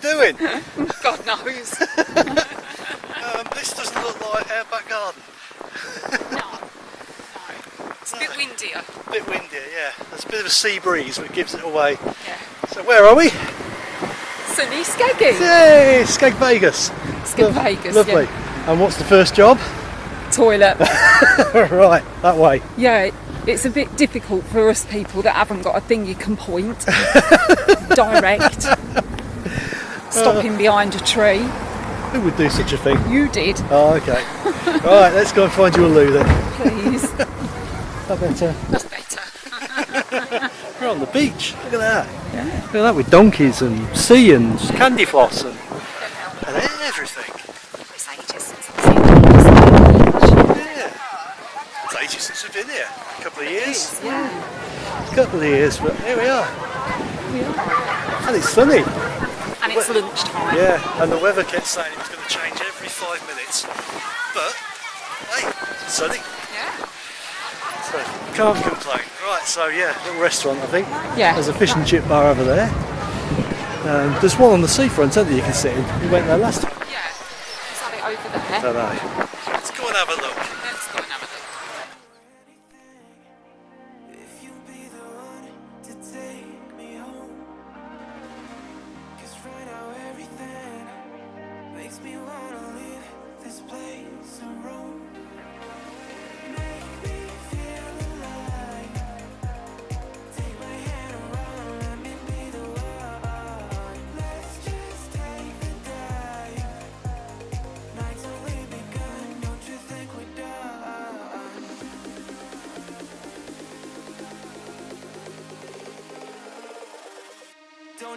doing? God knows. Um, this doesn't look like our back garden. no. No. It's a bit windier. A bit windier, yeah. There's a bit of a sea breeze which gives it away. Yeah. So where are we? Sunny Skeggy. Yay, Skeg Vegas. Skeg Lo- Vegas. Lovely. Yeah. And what's the first job? Toilet. right, that way. yeah. It's a bit difficult for us people that haven't got a thing you can point direct. Stopping uh, behind a tree. Who would do such a thing? You did, Oh, okay. right, let's go and find you a loo then. please. I better. That's better. We're on the beach. Look at that. Look at that with donkeys and sea and candy floss and, and everything. It's ages since I've. Yeah. It's ages since we've been here. A couple of years. Yeah. A couple of years, but here we are. And it's sunny. It's lunchtime. Yeah, and the weather kept saying it was going to change every five minutes. But, hey, it's sunny. Yeah. So, can't complain. Right, so yeah, little restaurant I think. Yeah. There's a fish and chip bar over there. Um, there's one on the seafront, isn't there, you can sit in. We went there last time. Yeah. Let's have it over there. don't know. Let's go and have a look.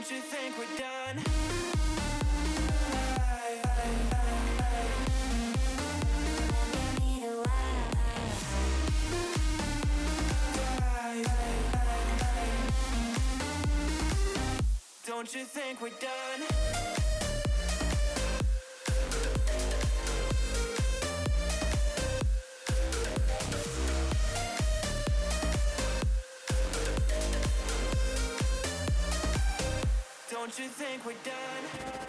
Don't you think we're done? Don't you think we're done? Don't you think we're done?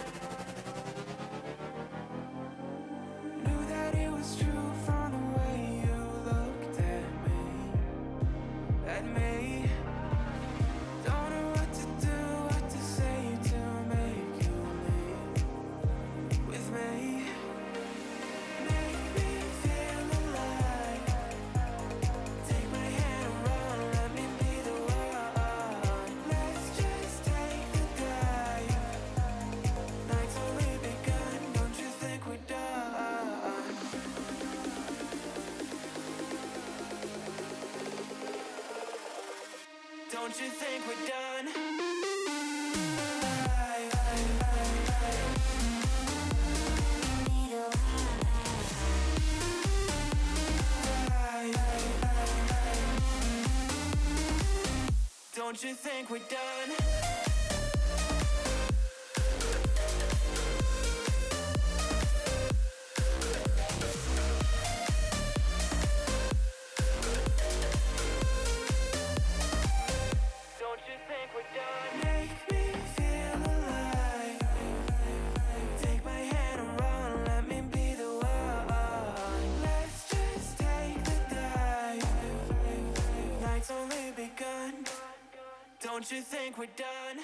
Don't you think we're done? Don't you think we're done? Don't you think we're done?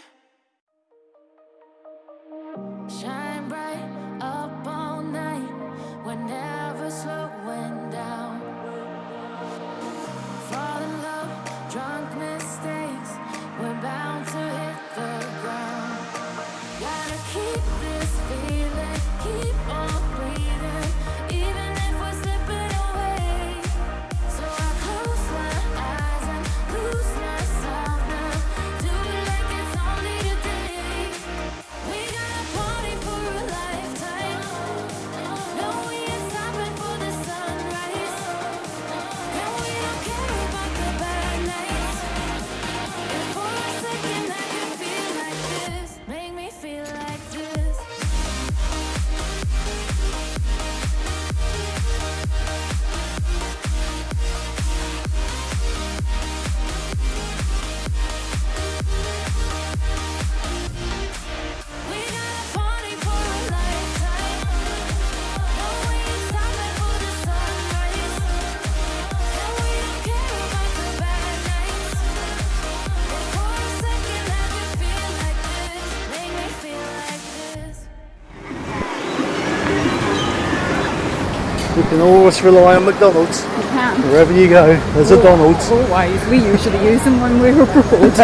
Can always rely on McDonald's. You can. Wherever you go, there's a Donald's. Always. We usually use them when we're abroad.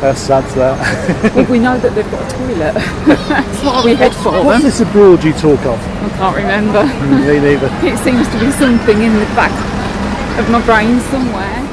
That's sad that. well, we know that they've got a toilet. That's why we head for What's them. this abroad you talk of? I can't remember. Me neither. It seems to be something in the back of my brain somewhere.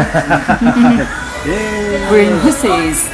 We're in Hussies.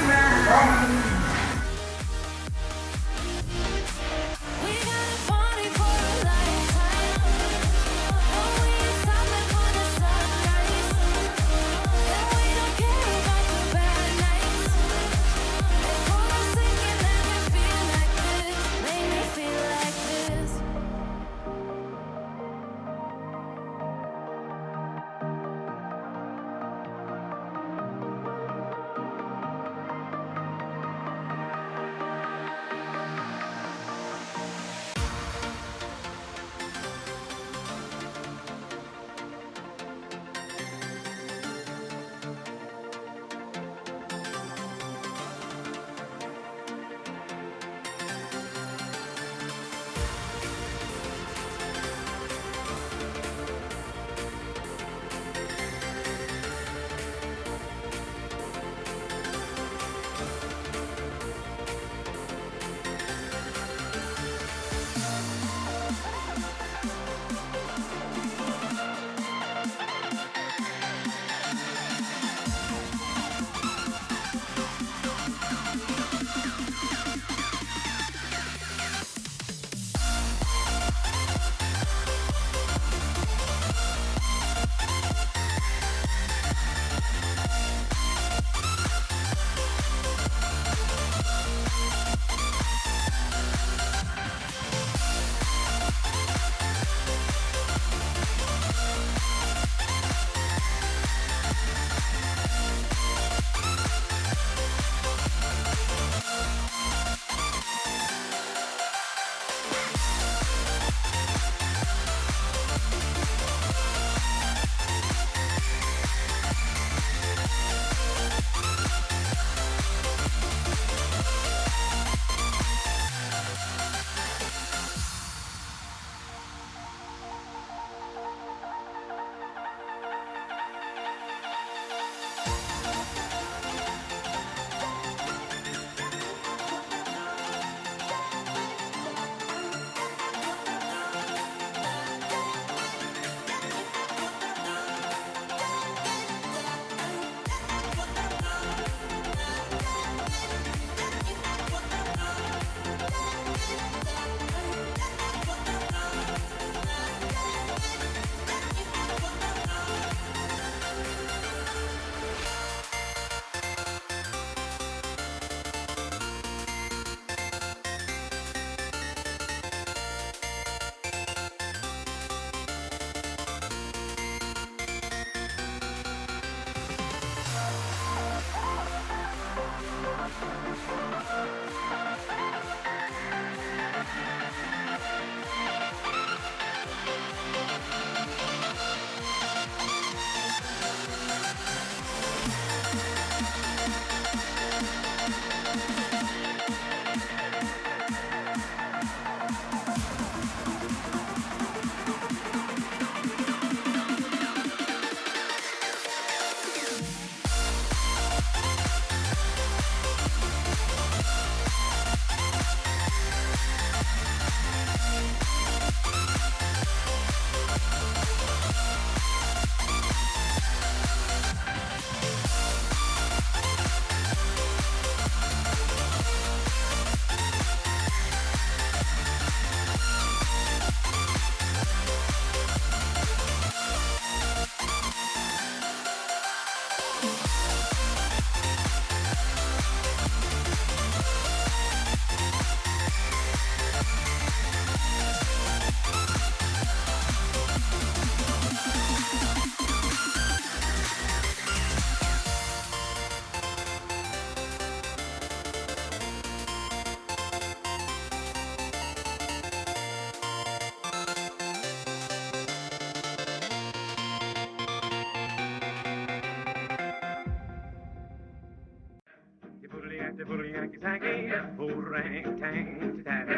boodle yankee tanky, boodle tang tatty.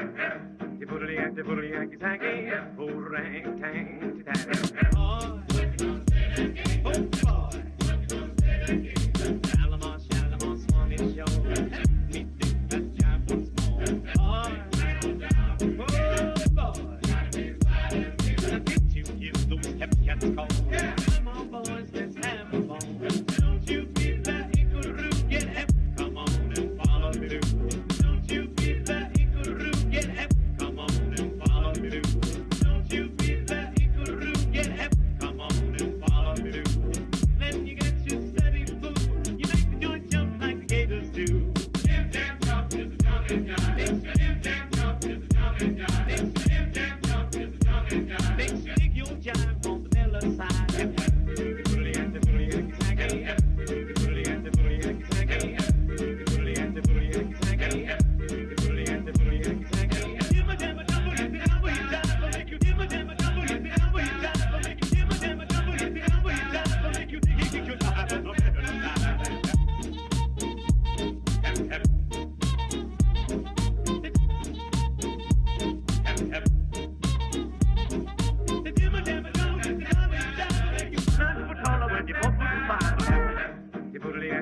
You boodle yankee boodle yankee tanky, boodle tang tatty. Oh, oh boy. Shalamon, Shalamon, Swami, Show.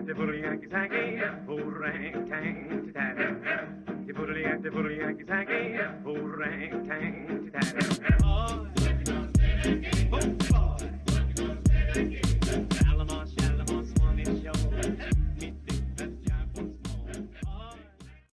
at the boodle yanky tanky, boorang tang tatty. The boodle at the boodle yanky tanky, boorang tang tatty.